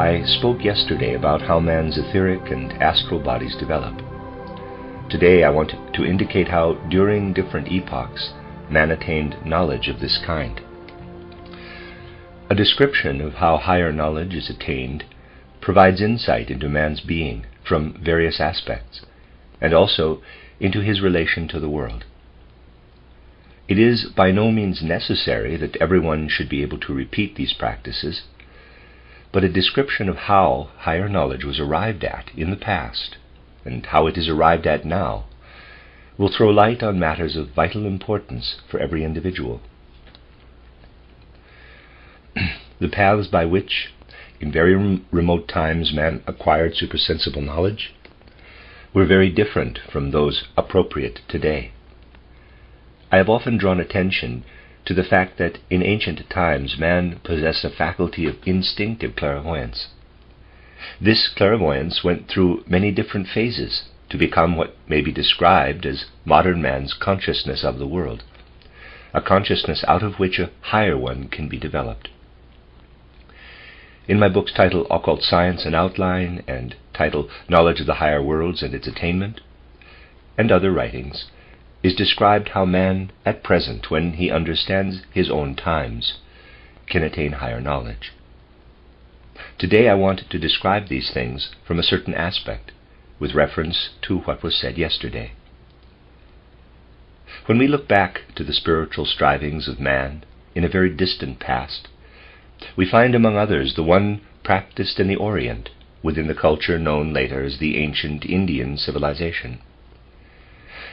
I spoke yesterday about how man's etheric and astral bodies develop. Today I want to indicate how, during different epochs, man attained knowledge of this kind. A description of how higher knowledge is attained provides insight into man's being from various aspects, and also into his relation to the world. It is by no means necessary that everyone should be able to repeat these practices, but a description of how higher knowledge was arrived at in the past and how it is arrived at now will throw light on matters of vital importance for every individual. the paths by which, in very remote times, man acquired supersensible knowledge were very different from those appropriate today. I have often drawn attention to the fact that in ancient times man possessed a faculty of instinctive clairvoyance. This clairvoyance went through many different phases to become what may be described as modern man's consciousness of the world, a consciousness out of which a higher one can be developed. In my books titled Occult Science an Outline and titled Knowledge of the Higher Worlds and Its Attainment, and other writings, is described how man at present, when he understands his own times, can attain higher knowledge. Today I want to describe these things from a certain aspect, with reference to what was said yesterday. When we look back to the spiritual strivings of man in a very distant past, we find among others the one practiced in the Orient within the culture known later as the ancient Indian civilization.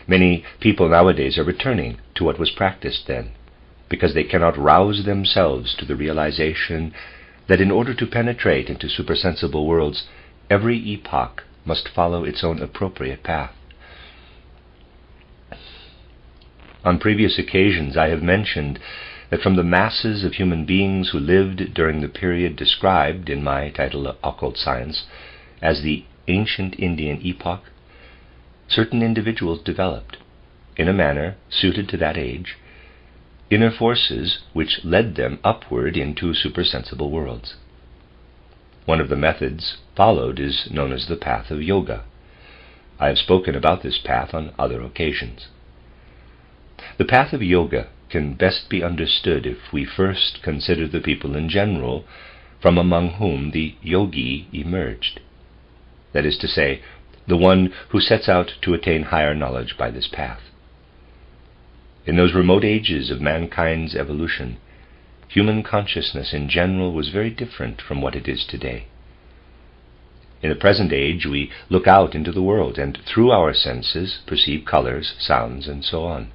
Many people nowadays are returning to what was practiced then, because they cannot rouse themselves to the realization that in order to penetrate into supersensible worlds, every epoch must follow its own appropriate path. On previous occasions, I have mentioned that from the masses of human beings who lived during the period described in my title Occult Science as the ancient Indian epoch, certain individuals developed, in a manner suited to that age, inner forces which led them upward into supersensible worlds. One of the methods followed is known as the path of yoga. I have spoken about this path on other occasions. The path of yoga can best be understood if we first consider the people in general from among whom the yogi emerged. That is to say, the one who sets out to attain higher knowledge by this path. In those remote ages of mankind's evolution, human consciousness in general was very different from what it is today. In the present age, we look out into the world and through our senses perceive colors, sounds, and so on.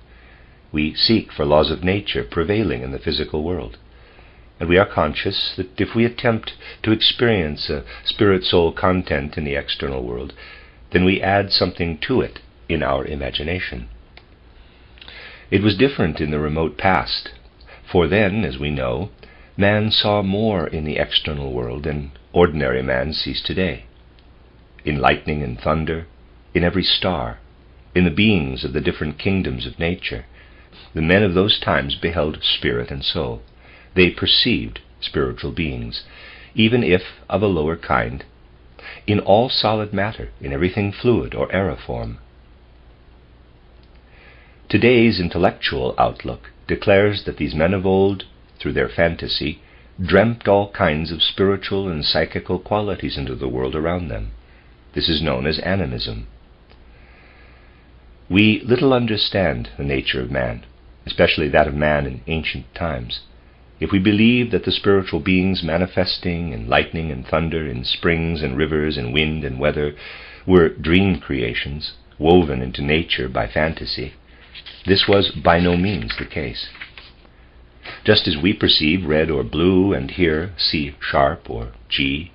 We seek for laws of nature prevailing in the physical world. And we are conscious that if we attempt to experience a spirit soul content in the external world, then we add something to it in our imagination. It was different in the remote past, for then, as we know, man saw more in the external world than ordinary man sees today. In lightning and thunder, in every star, in the beings of the different kingdoms of nature, the men of those times beheld spirit and soul. They perceived spiritual beings, even if of a lower kind, in all solid matter, in everything fluid or aeriform. Today's intellectual outlook declares that these men of old, through their fantasy, dreamt all kinds of spiritual and psychical qualities into the world around them. This is known as animism. We little understand the nature of man, especially that of man in ancient times if we believe that the spiritual beings manifesting in lightning and thunder, in springs and rivers, in wind and weather, were dream creations woven into nature by fantasy, this was by no means the case. Just as we perceive red or blue and hear C sharp or G,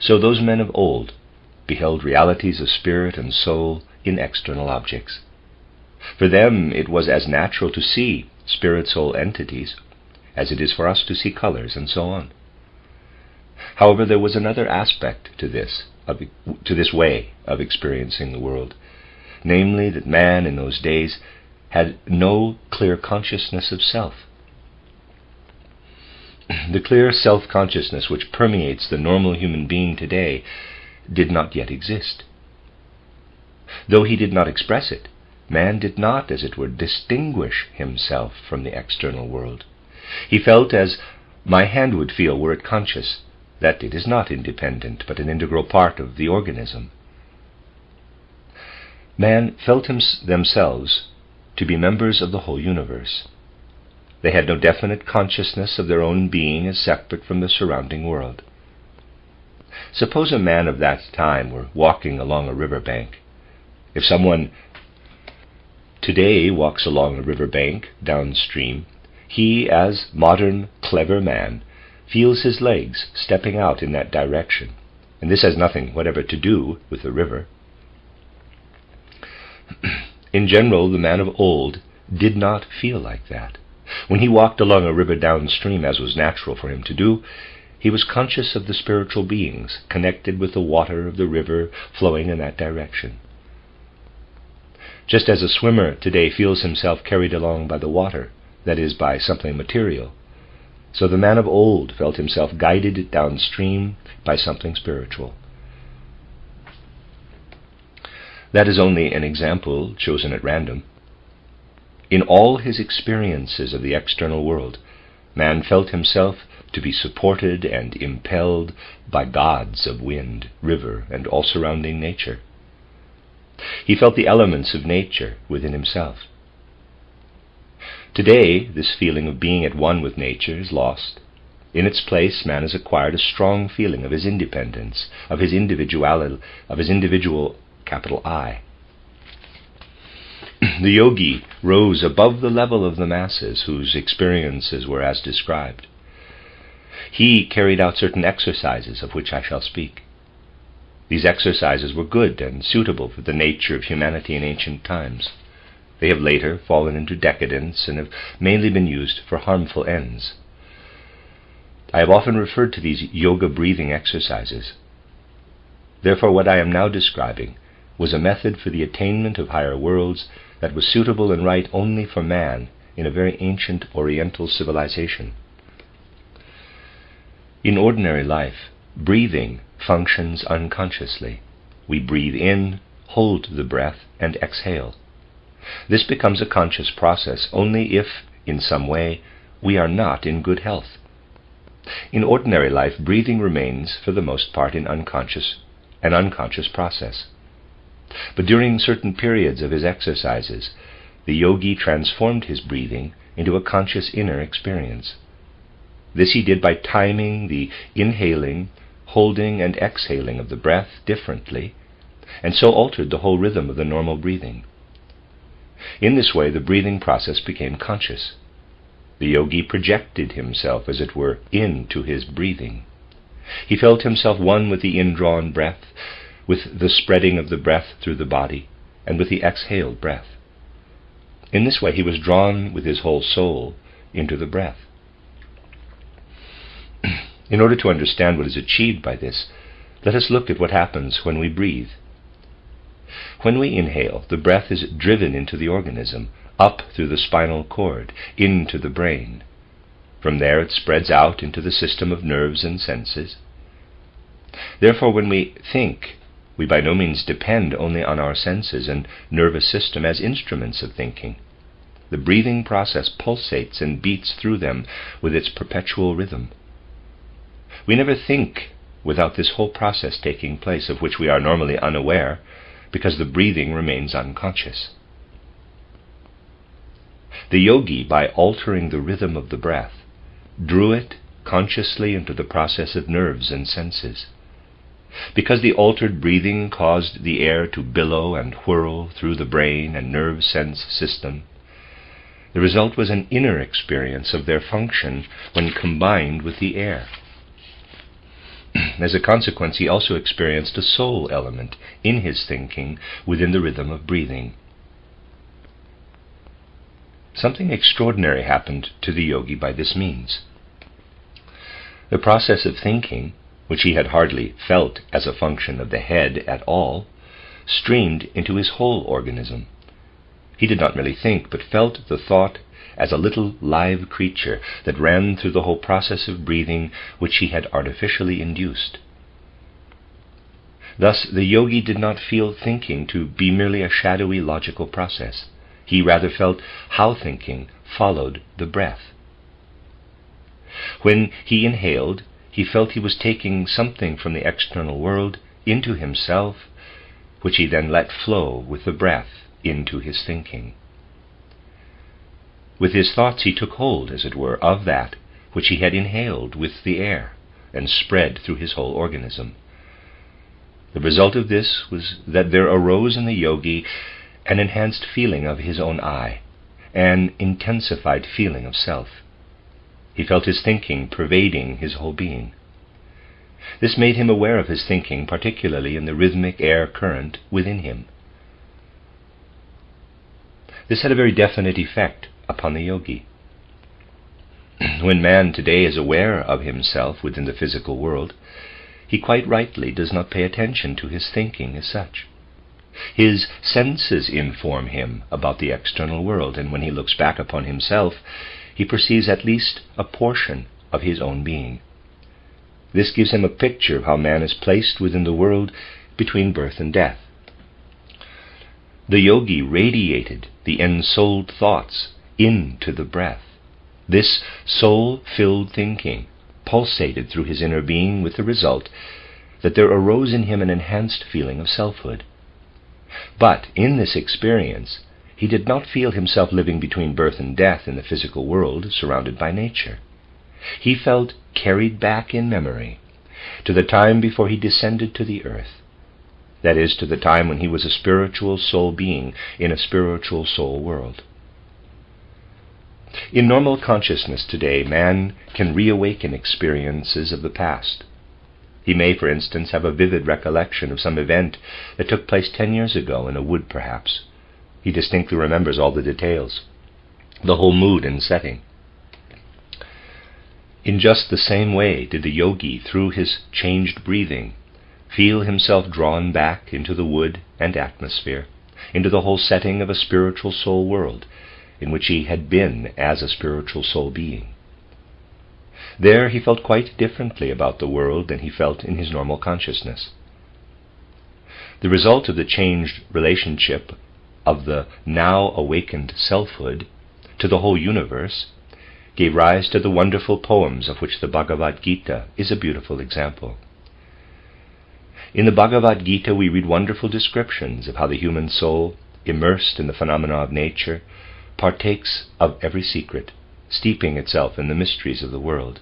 so those men of old beheld realities of spirit and soul in external objects. For them it was as natural to see spirit soul entities as it is for us to see colors and so on. However, there was another aspect to this, of, to this way of experiencing the world, namely that man in those days had no clear consciousness of self. the clear self consciousness which permeates the normal human being today did not yet exist. Though he did not express it, man did not, as it were, distinguish himself from the external world. He felt as my hand would feel were it conscious, that it is not independent, but an integral part of the organism. Man felt themselves to be members of the whole universe. They had no definite consciousness of their own being as separate from the surrounding world. Suppose a man of that time were walking along a river bank. If someone today walks along a river bank downstream, he, as modern, clever man, feels his legs stepping out in that direction, and this has nothing whatever to do with the river. in general, the man of old did not feel like that. When he walked along a river downstream, as was natural for him to do, he was conscious of the spiritual beings connected with the water of the river flowing in that direction. Just as a swimmer today feels himself carried along by the water, that is, by something material, so the man of old felt himself guided downstream by something spiritual. That is only an example chosen at random. In all his experiences of the external world, man felt himself to be supported and impelled by gods of wind, river, and all surrounding nature. He felt the elements of nature within himself. Today, this feeling of being at one with nature is lost. In its place, man has acquired a strong feeling of his independence, of his individuality, of his individual capital I. the yogi rose above the level of the masses whose experiences were as described. He carried out certain exercises of which I shall speak. These exercises were good and suitable for the nature of humanity in ancient times. They have later fallen into decadence and have mainly been used for harmful ends. I have often referred to these yoga breathing exercises. Therefore, what I am now describing was a method for the attainment of higher worlds that was suitable and right only for man in a very ancient Oriental civilization. In ordinary life, breathing functions unconsciously. We breathe in, hold the breath, and exhale. This becomes a conscious process only if, in some way, we are not in good health. In ordinary life, breathing remains, for the most part, in unconscious, an unconscious process. But during certain periods of his exercises, the yogi transformed his breathing into a conscious inner experience. This he did by timing the inhaling, holding, and exhaling of the breath differently, and so altered the whole rhythm of the normal breathing. In this way, the breathing process became conscious. The yogi projected himself, as it were, into his breathing. He felt himself one with the indrawn breath, with the spreading of the breath through the body, and with the exhaled breath. In this way, he was drawn with his whole soul into the breath. in order to understand what is achieved by this, let us look at what happens when we breathe. When we inhale, the breath is driven into the organism, up through the spinal cord, into the brain. From there it spreads out into the system of nerves and senses. Therefore, when we think, we by no means depend only on our senses and nervous system as instruments of thinking. The breathing process pulsates and beats through them with its perpetual rhythm. We never think without this whole process taking place, of which we are normally unaware, because the breathing remains unconscious. The yogi, by altering the rhythm of the breath, drew it consciously into the process of nerves and senses. Because the altered breathing caused the air to billow and whirl through the brain and nerve sense system, the result was an inner experience of their function when combined with the air. As a consequence, he also experienced a soul element in his thinking within the rhythm of breathing. Something extraordinary happened to the yogi by this means. The process of thinking, which he had hardly felt as a function of the head at all, streamed into his whole organism. He did not merely think, but felt the thought as a little live creature that ran through the whole process of breathing which he had artificially induced. Thus, the yogi did not feel thinking to be merely a shadowy logical process. He rather felt how thinking followed the breath. When he inhaled, he felt he was taking something from the external world into himself, which he then let flow with the breath into his thinking. With his thoughts he took hold, as it were, of that which he had inhaled with the air and spread through his whole organism. The result of this was that there arose in the yogi an enhanced feeling of his own I, an intensified feeling of self. He felt his thinking pervading his whole being. This made him aware of his thinking, particularly in the rhythmic air current within him. This had a very definite effect upon the yogi. when man today is aware of himself within the physical world, he quite rightly does not pay attention to his thinking as such. His senses inform him about the external world, and when he looks back upon himself, he perceives at least a portion of his own being. This gives him a picture of how man is placed within the world between birth and death. The yogi radiated the ensouled thoughts into the breath. This soul filled thinking pulsated through his inner being with the result that there arose in him an enhanced feeling of selfhood. But in this experience, he did not feel himself living between birth and death in the physical world surrounded by nature. He felt carried back in memory to the time before he descended to the earth. That is, to the time when he was a spiritual soul being in a spiritual soul world. In normal consciousness today, man can reawaken experiences of the past. He may, for instance, have a vivid recollection of some event that took place ten years ago in a wood, perhaps. He distinctly remembers all the details, the whole mood and setting. In just the same way did the yogi, through his changed breathing, feel himself drawn back into the wood and atmosphere, into the whole setting of a spiritual soul world, in which he had been as a spiritual soul being. There he felt quite differently about the world than he felt in his normal consciousness. The result of the changed relationship of the now awakened selfhood to the whole universe gave rise to the wonderful poems of which the Bhagavad Gita is a beautiful example. In the Bhagavad Gita, we read wonderful descriptions of how the human soul, immersed in the phenomena of nature, partakes of every secret, steeping itself in the mysteries of the world.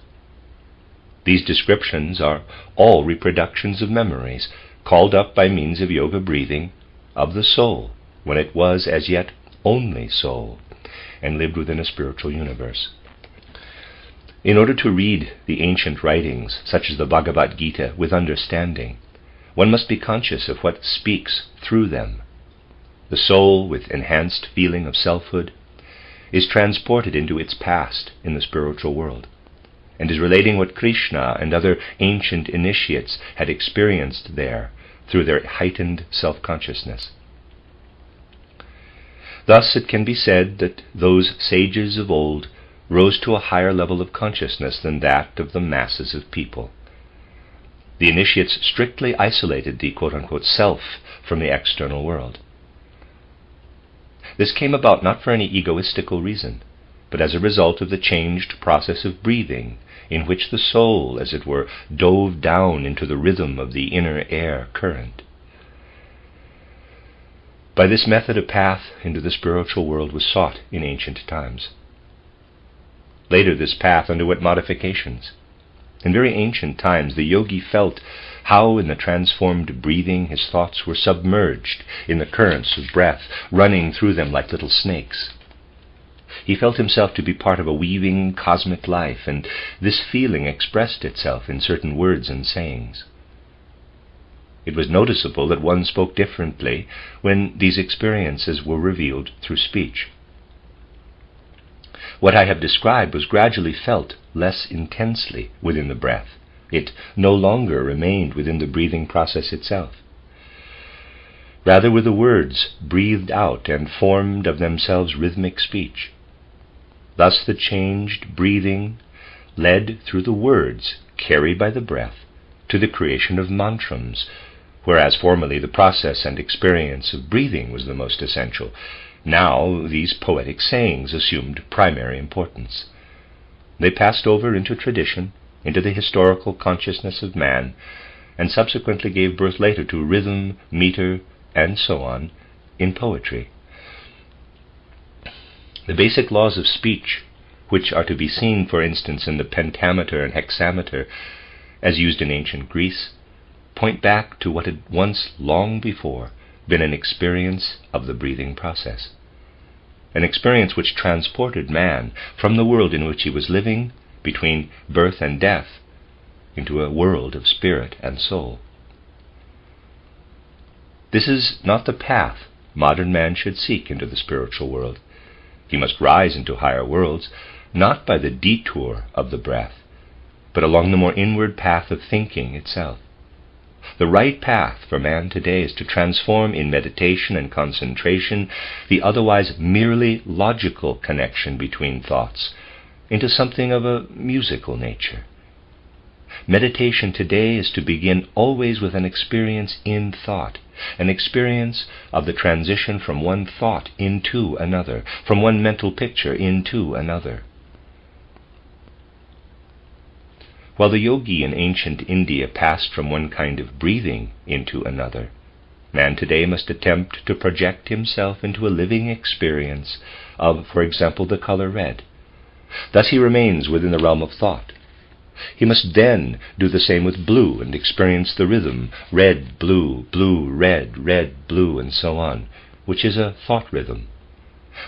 These descriptions are all reproductions of memories called up by means of yoga breathing of the soul when it was as yet only soul and lived within a spiritual universe. In order to read the ancient writings, such as the Bhagavad Gita, with understanding, one must be conscious of what speaks through them. The soul, with enhanced feeling of selfhood, is transported into its past in the spiritual world, and is relating what Krishna and other ancient initiates had experienced there through their heightened self consciousness. Thus it can be said that those sages of old rose to a higher level of consciousness than that of the masses of people. The initiates strictly isolated the quote unquote self from the external world. This came about not for any egoistical reason, but as a result of the changed process of breathing, in which the soul, as it were, dove down into the rhythm of the inner air current. By this method a path into the spiritual world was sought in ancient times. Later, this path underwent modifications. In very ancient times, the yogi felt how in the transformed breathing his thoughts were submerged in the currents of breath, running through them like little snakes. He felt himself to be part of a weaving cosmic life, and this feeling expressed itself in certain words and sayings. It was noticeable that one spoke differently when these experiences were revealed through speech. What I have described was gradually felt less intensely within the breath. It no longer remained within the breathing process itself. Rather were the words breathed out and formed of themselves rhythmic speech. Thus the changed breathing led through the words carried by the breath to the creation of mantrams, whereas formerly the process and experience of breathing was the most essential. Now these poetic sayings assumed primary importance. They passed over into tradition, into the historical consciousness of man, and subsequently gave birth later to rhythm, meter, and so on in poetry. The basic laws of speech, which are to be seen, for instance, in the pentameter and hexameter as used in ancient Greece, point back to what had once, long before, been an experience of the breathing process. An experience which transported man from the world in which he was living between birth and death into a world of spirit and soul. This is not the path modern man should seek into the spiritual world. He must rise into higher worlds, not by the detour of the breath, but along the more inward path of thinking itself. The right path for man today is to transform in meditation and concentration the otherwise merely logical connection between thoughts into something of a musical nature. Meditation today is to begin always with an experience in thought, an experience of the transition from one thought into another, from one mental picture into another. While the yogi in ancient India passed from one kind of breathing into another, man today must attempt to project himself into a living experience of, for example, the color red. Thus he remains within the realm of thought. He must then do the same with blue and experience the rhythm red, blue, blue, red, red, blue, and so on, which is a thought rhythm.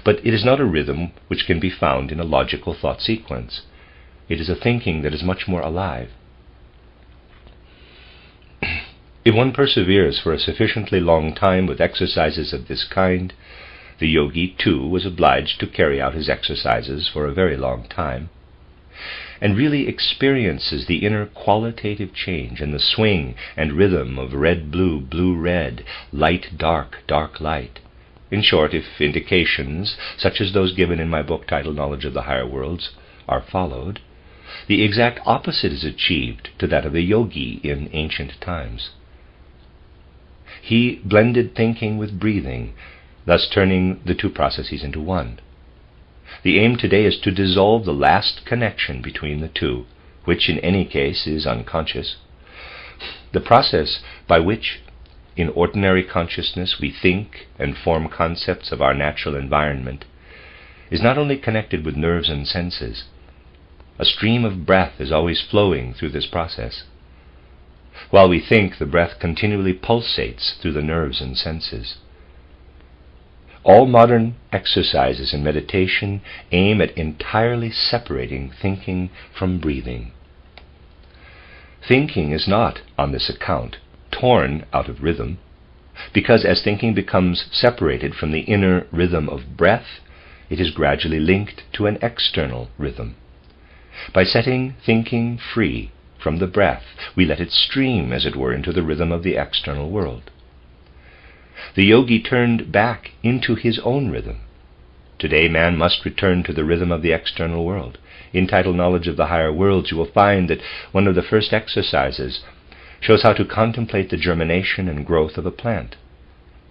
But it is not a rhythm which can be found in a logical thought sequence. It is a thinking that is much more alive. if one perseveres for a sufficiently long time with exercises of this kind, the yogi, too, was obliged to carry out his exercises for a very long time, and really experiences the inner qualitative change and the swing and rhythm of red blue, blue red, light dark, dark light. In short, if indications, such as those given in my book titled Knowledge of the Higher Worlds, are followed, the exact opposite is achieved to that of the yogi in ancient times. He blended thinking with breathing, thus turning the two processes into one. The aim today is to dissolve the last connection between the two, which in any case is unconscious. The process by which in ordinary consciousness we think and form concepts of our natural environment is not only connected with nerves and senses, a stream of breath is always flowing through this process. While we think, the breath continually pulsates through the nerves and senses. All modern exercises in meditation aim at entirely separating thinking from breathing. Thinking is not, on this account, torn out of rhythm, because as thinking becomes separated from the inner rhythm of breath, it is gradually linked to an external rhythm. By setting thinking free from the breath, we let it stream, as it were, into the rhythm of the external world. The yogi turned back into his own rhythm. Today, man must return to the rhythm of the external world. In Title Knowledge of the Higher Worlds, you will find that one of the first exercises shows how to contemplate the germination and growth of a plant.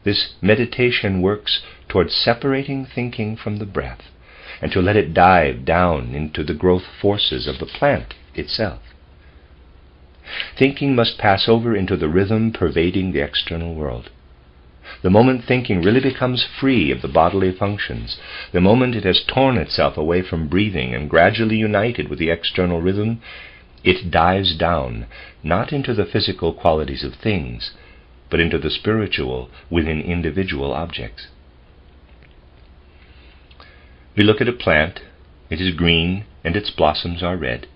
This meditation works towards separating thinking from the breath and to let it dive down into the growth forces of the plant itself. Thinking must pass over into the rhythm pervading the external world. The moment thinking really becomes free of the bodily functions, the moment it has torn itself away from breathing and gradually united with the external rhythm, it dives down, not into the physical qualities of things, but into the spiritual within individual objects. We look at a plant, it is green, and its blossoms are red.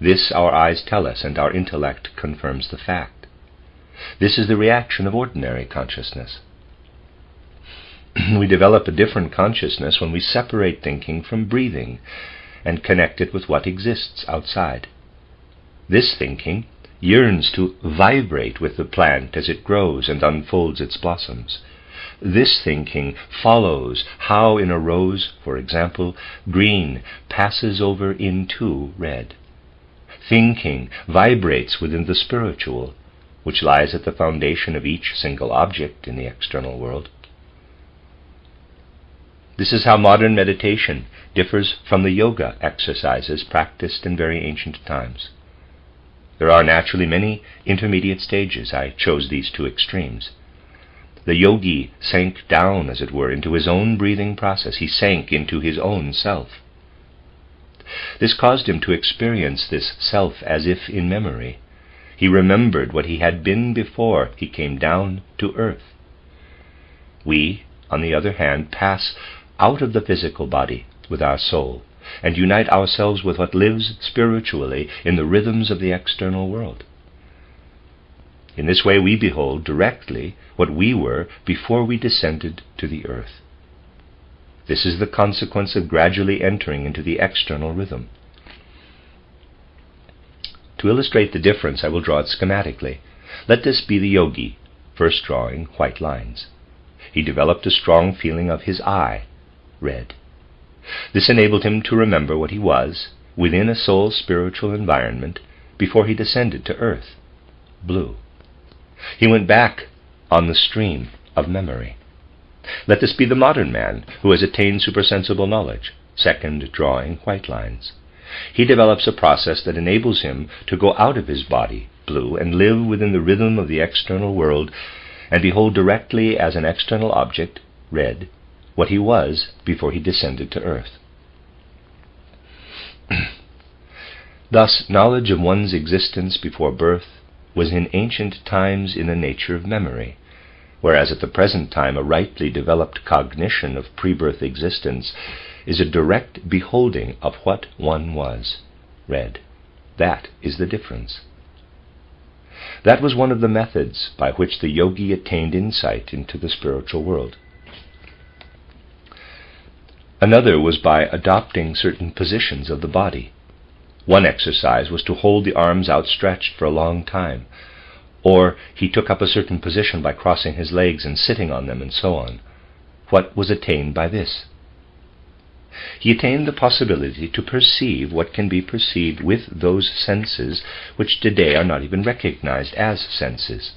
This our eyes tell us, and our intellect confirms the fact. This is the reaction of ordinary consciousness. we develop a different consciousness when we separate thinking from breathing and connect it with what exists outside. This thinking yearns to vibrate with the plant as it grows and unfolds its blossoms. This thinking follows how in a rose, for example, green passes over into red. Thinking vibrates within the spiritual, which lies at the foundation of each single object in the external world. This is how modern meditation differs from the yoga exercises practiced in very ancient times. There are naturally many intermediate stages. I chose these two extremes. The yogi sank down, as it were, into his own breathing process. He sank into his own self. This caused him to experience this self as if in memory. He remembered what he had been before he came down to earth. We, on the other hand, pass out of the physical body with our soul and unite ourselves with what lives spiritually in the rhythms of the external world. In this way, we behold directly what we were before we descended to the earth. This is the consequence of gradually entering into the external rhythm. To illustrate the difference, I will draw it schematically. Let this be the yogi, first drawing white lines. He developed a strong feeling of his I, red. This enabled him to remember what he was within a soul's spiritual environment before he descended to earth, blue. He went back on the stream of memory. Let this be the modern man who has attained supersensible knowledge, second drawing white lines. He develops a process that enables him to go out of his body, blue, and live within the rhythm of the external world and behold directly as an external object, red, what he was before he descended to earth. Thus, knowledge of one's existence before birth was in ancient times in the nature of memory, whereas at the present time a rightly developed cognition of pre-birth existence is a direct beholding of what one was, red. That is the difference. That was one of the methods by which the yogi attained insight into the spiritual world. Another was by adopting certain positions of the body. One exercise was to hold the arms outstretched for a long time, or he took up a certain position by crossing his legs and sitting on them, and so on. What was attained by this? He attained the possibility to perceive what can be perceived with those senses which today are not even recognized as senses.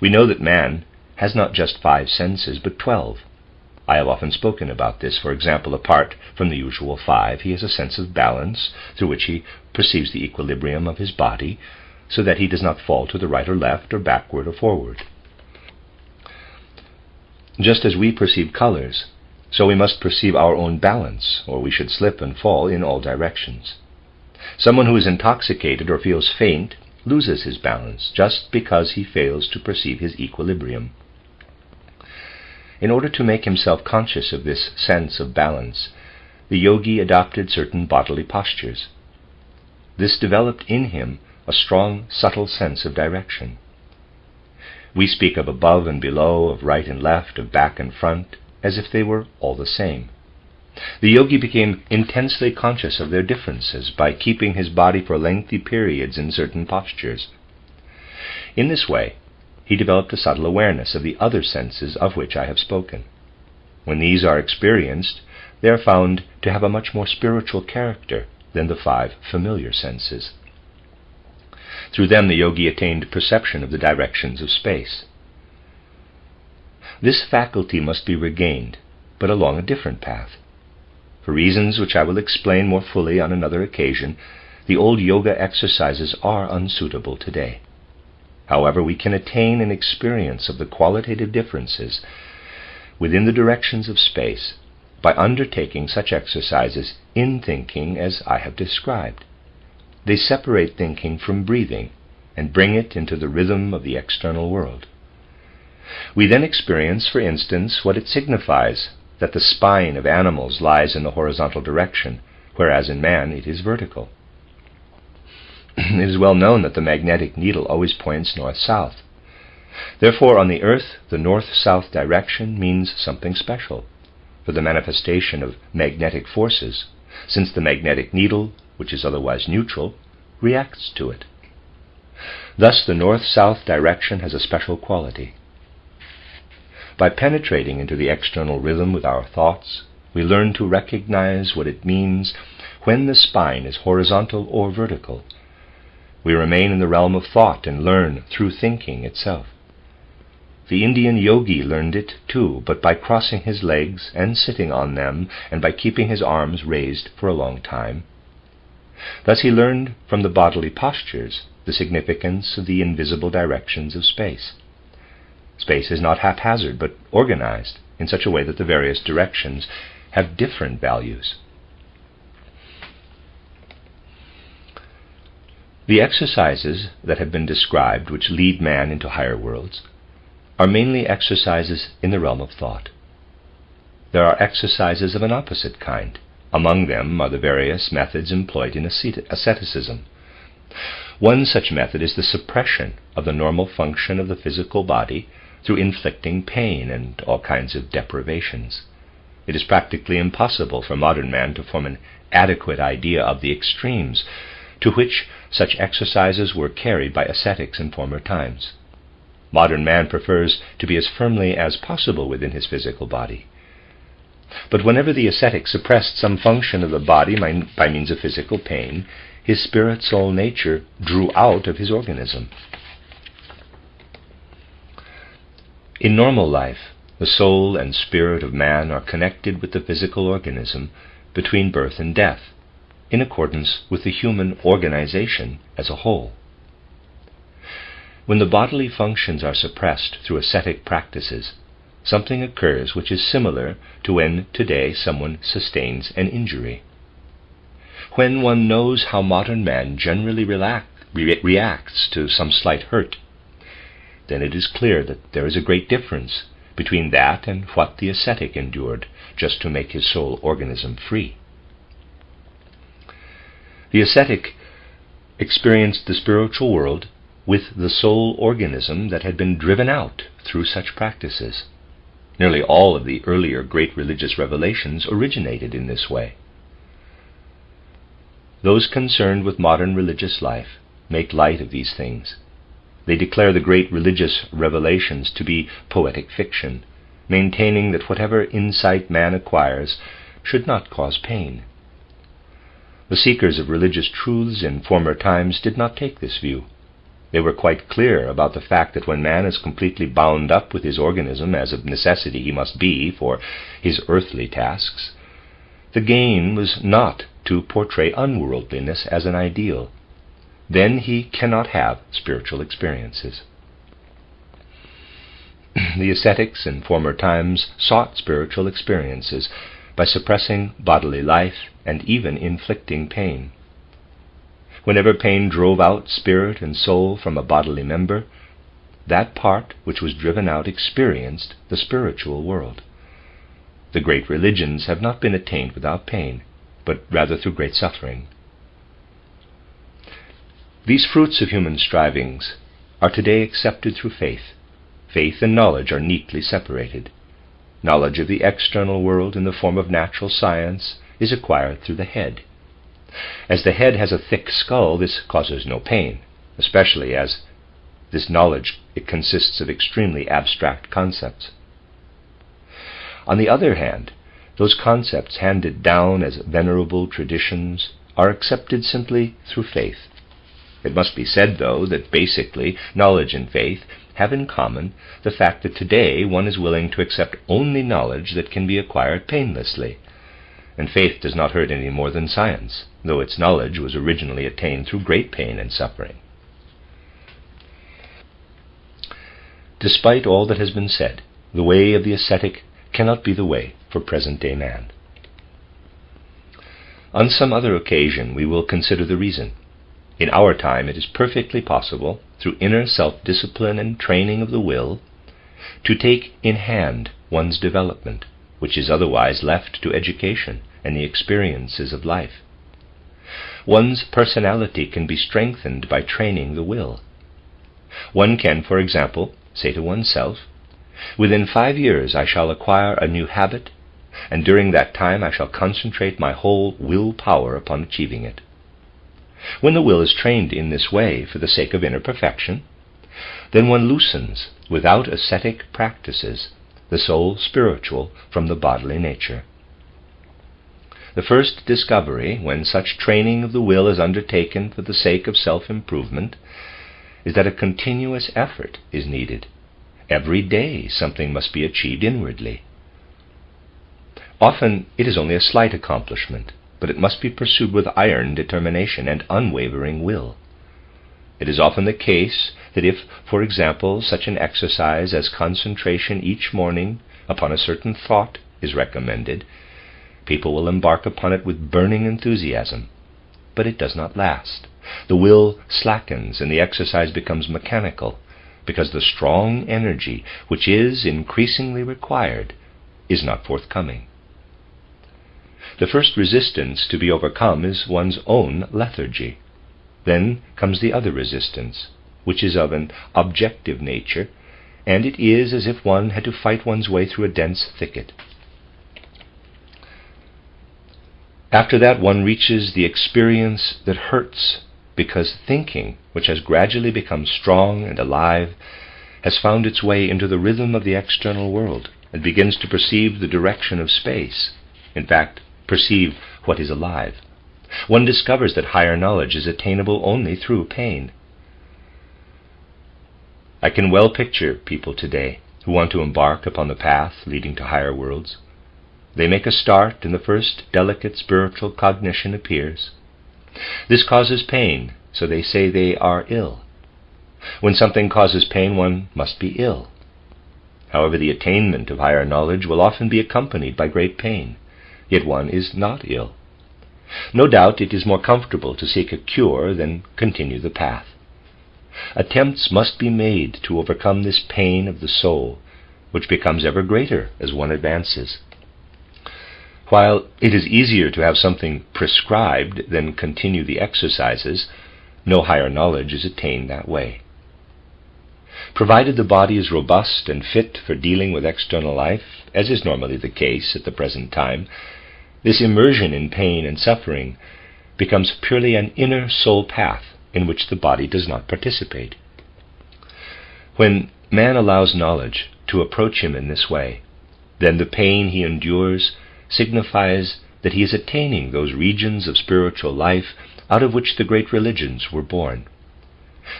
We know that man has not just five senses, but twelve. I have often spoken about this. For example, apart from the usual five, he has a sense of balance through which he perceives the equilibrium of his body so that he does not fall to the right or left or backward or forward. Just as we perceive colors, so we must perceive our own balance, or we should slip and fall in all directions. Someone who is intoxicated or feels faint loses his balance just because he fails to perceive his equilibrium. In order to make himself conscious of this sense of balance, the yogi adopted certain bodily postures. This developed in him a strong, subtle sense of direction. We speak of above and below, of right and left, of back and front, as if they were all the same. The yogi became intensely conscious of their differences by keeping his body for lengthy periods in certain postures. In this way, he developed a subtle awareness of the other senses of which I have spoken. When these are experienced, they are found to have a much more spiritual character than the five familiar senses. Through them, the yogi attained perception of the directions of space. This faculty must be regained, but along a different path. For reasons which I will explain more fully on another occasion, the old yoga exercises are unsuitable today. However, we can attain an experience of the qualitative differences within the directions of space by undertaking such exercises in thinking as I have described. They separate thinking from breathing and bring it into the rhythm of the external world. We then experience, for instance, what it signifies that the spine of animals lies in the horizontal direction, whereas in man it is vertical. it is well known that the magnetic needle always points north-south. Therefore, on the Earth, the north-south direction means something special for the manifestation of magnetic forces, since the magnetic needle, which is otherwise neutral, reacts to it. Thus, the north south direction has a special quality. By penetrating into the external rhythm with our thoughts, we learn to recognize what it means when the spine is horizontal or vertical. We remain in the realm of thought and learn through thinking itself. The Indian yogi learned it too, but by crossing his legs and sitting on them, and by keeping his arms raised for a long time. Thus he learned from the bodily postures the significance of the invisible directions of space. Space is not haphazard, but organized in such a way that the various directions have different values. The exercises that have been described, which lead man into higher worlds, are mainly exercises in the realm of thought. There are exercises of an opposite kind. Among them are the various methods employed in asceticism. One such method is the suppression of the normal function of the physical body through inflicting pain and all kinds of deprivations. It is practically impossible for modern man to form an adequate idea of the extremes to which such exercises were carried by ascetics in former times. Modern man prefers to be as firmly as possible within his physical body. But whenever the ascetic suppressed some function of the body by means of physical pain, his spirit soul nature drew out of his organism. In normal life, the soul and spirit of man are connected with the physical organism between birth and death, in accordance with the human organization as a whole. When the bodily functions are suppressed through ascetic practices, something occurs which is similar to when today someone sustains an injury. When one knows how modern man generally relax, re- reacts to some slight hurt, then it is clear that there is a great difference between that and what the ascetic endured just to make his soul organism free. The ascetic experienced the spiritual world with the soul organism that had been driven out through such practices. Nearly all of the earlier great religious revelations originated in this way. Those concerned with modern religious life make light of these things they declare the great religious revelations to be poetic fiction, maintaining that whatever insight man acquires should not cause pain. The seekers of religious truths in former times did not take this view. They were quite clear about the fact that when man is completely bound up with his organism, as of necessity he must be for his earthly tasks, the gain was not to portray unworldliness as an ideal, then he cannot have spiritual experiences. the ascetics in former times sought spiritual experiences by suppressing bodily life and even inflicting pain. Whenever pain drove out spirit and soul from a bodily member, that part which was driven out experienced the spiritual world. The great religions have not been attained without pain, but rather through great suffering. These fruits of human strivings are today accepted through faith. Faith and knowledge are neatly separated. Knowledge of the external world in the form of natural science is acquired through the head. As the head has a thick skull, this causes no pain, especially as this knowledge it consists of extremely abstract concepts. On the other hand, those concepts handed down as venerable traditions are accepted simply through faith. It must be said, though, that basically knowledge and faith have in common the fact that today one is willing to accept only knowledge that can be acquired painlessly. And faith does not hurt any more than science, though its knowledge was originally attained through great pain and suffering. Despite all that has been said, the way of the ascetic cannot be the way for present day man. On some other occasion we will consider the reason in our time, it is perfectly possible, through inner self discipline and training of the will, to take in hand one's development, which is otherwise left to education and the experiences of life. One's personality can be strengthened by training the will. One can, for example, say to oneself, Within five years I shall acquire a new habit, and during that time I shall concentrate my whole will power upon achieving it. When the will is trained in this way for the sake of inner perfection, then one loosens, without ascetic practices, the soul spiritual from the bodily nature. The first discovery, when such training of the will is undertaken for the sake of self improvement, is that a continuous effort is needed. Every day something must be achieved inwardly. Often it is only a slight accomplishment, but it must be pursued with iron determination and unwavering will. It is often the case that if, for example, such an exercise as concentration each morning upon a certain thought is recommended, people will embark upon it with burning enthusiasm. But it does not last. The will slackens and the exercise becomes mechanical, because the strong energy which is increasingly required is not forthcoming. The first resistance to be overcome is one's own lethargy. Then comes the other resistance, which is of an objective nature, and it is as if one had to fight one's way through a dense thicket. After that, one reaches the experience that hurts because thinking, which has gradually become strong and alive, has found its way into the rhythm of the external world and begins to perceive the direction of space. In fact, perceive what is alive. One discovers that higher knowledge is attainable only through pain. I can well picture people today who want to embark upon the path leading to higher worlds. They make a start, and the first delicate spiritual cognition appears. This causes pain, so they say they are ill. When something causes pain, one must be ill. However, the attainment of higher knowledge will often be accompanied by great pain yet one is not ill. No doubt it is more comfortable to seek a cure than continue the path. Attempts must be made to overcome this pain of the soul, which becomes ever greater as one advances. While it is easier to have something prescribed than continue the exercises, no higher knowledge is attained that way. Provided the body is robust and fit for dealing with external life, as is normally the case at the present time, this immersion in pain and suffering becomes purely an inner soul path in which the body does not participate. When man allows knowledge to approach him in this way, then the pain he endures signifies that he is attaining those regions of spiritual life out of which the great religions were born.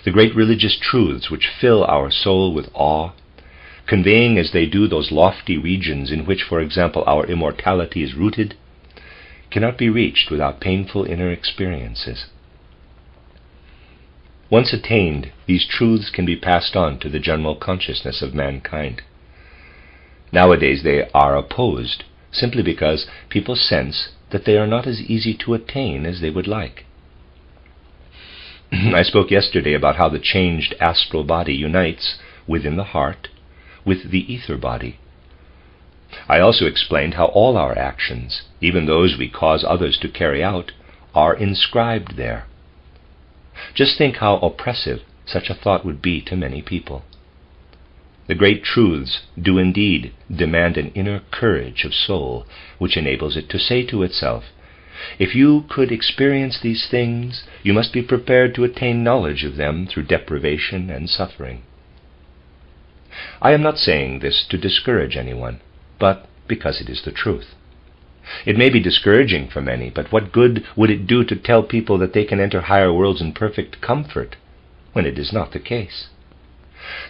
The great religious truths which fill our soul with awe, conveying as they do those lofty regions in which, for example, our immortality is rooted, cannot be reached without painful inner experiences. Once attained, these truths can be passed on to the general consciousness of mankind. Nowadays they are opposed simply because people sense that they are not as easy to attain as they would like. I spoke yesterday about how the changed astral body unites within the heart with the ether body I also explained how all our actions, even those we cause others to carry out, are inscribed there. Just think how oppressive such a thought would be to many people. The great truths do indeed demand an inner courage of soul which enables it to say to itself, If you could experience these things, you must be prepared to attain knowledge of them through deprivation and suffering. I am not saying this to discourage anyone but because it is the truth. It may be discouraging for many, but what good would it do to tell people that they can enter higher worlds in perfect comfort when it is not the case?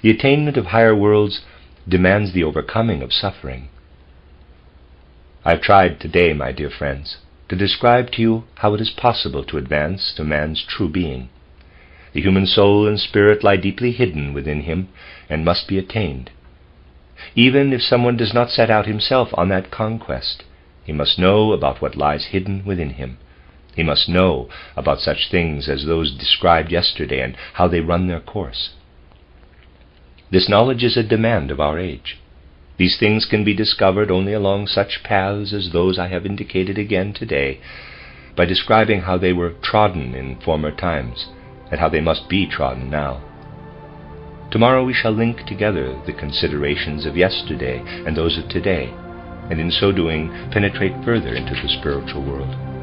The attainment of higher worlds demands the overcoming of suffering. I've tried today, my dear friends, to describe to you how it is possible to advance to man's true being. The human soul and spirit lie deeply hidden within him and must be attained. Even if someone does not set out himself on that conquest, he must know about what lies hidden within him. He must know about such things as those described yesterday and how they run their course. This knowledge is a demand of our age. These things can be discovered only along such paths as those I have indicated again today, by describing how they were trodden in former times, and how they must be trodden now. Tomorrow we shall link together the considerations of yesterday and those of today, and in so doing penetrate further into the spiritual world.